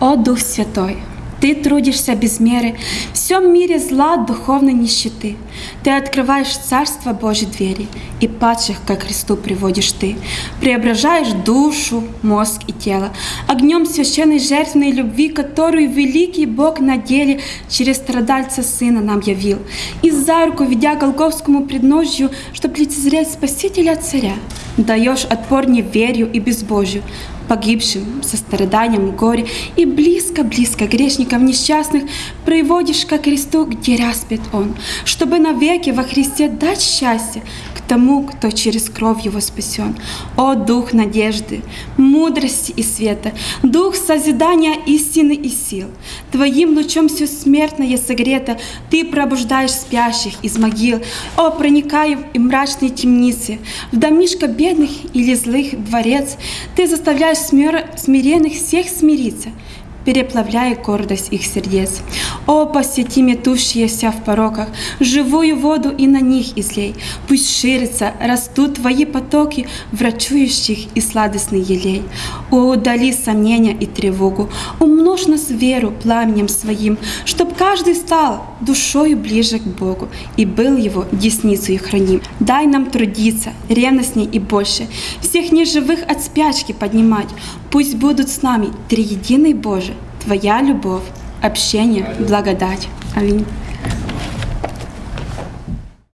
О Дух Святой, Ты трудишься без меры, в всем мире зла духовной нищеты. Ты открываешь Царство Божьей двери, и падших ко Христу приводишь Ты. Преображаешь душу, мозг и тело огнем священной жертвенной любви, которую великий Бог на деле через страдальца Сына нам явил. И за руку, ведя Голговскому предножью, чтоб лицезреть Спасителя Царя, даешь отпор неверию и безбожию, погибшим со страданием горе, и близко-близко грешников несчастных приводишь ко кресту, где распят Он, чтобы навеки во Христе дать счастье к тому, кто через кровь Его спасен. О, Дух надежды, мудрости и света, Дух созидания истины и сил, Твоим лучом все смертное согрето, Ты пробуждаешь спящих из могил, О, проникая в мрачные темницы, в домишко бедных или злых дворец, Ты заставляешь смиренных всех смириться, переплавляя гордость их сердец. О, посети метущиеся в пороках, живую воду и на них излей. Пусть ширятся, растут твои потоки, врачующих и сладостный елей. О, удали сомнения и тревогу, умножь нас веру пламенем своим, чтоб каждый стал душою ближе к Богу и был его десницей храним. Дай нам трудиться, ревностней и больше, всех неживых от спячки поднимать. Пусть будут с нами триединый Боже, Твоя любовь, общение, благодать. Аминь.